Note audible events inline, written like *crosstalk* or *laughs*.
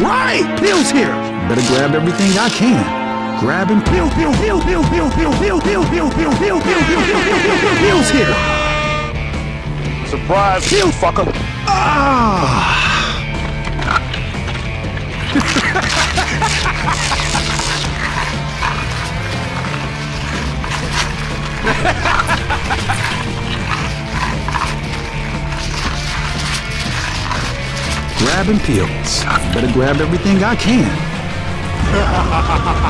right! Bill's here! Better grab everything I can. Grab and Bill, Bill, Bill, Bill, Bill, Bill, Bill, Bill, Bill, Bill, Bill, Bill, Bill, Bill, Bill, Bill, Bill, Bill's here! Surprise, Bill, fucker. Ah! Grab and peels. Better grab everything I can. *laughs*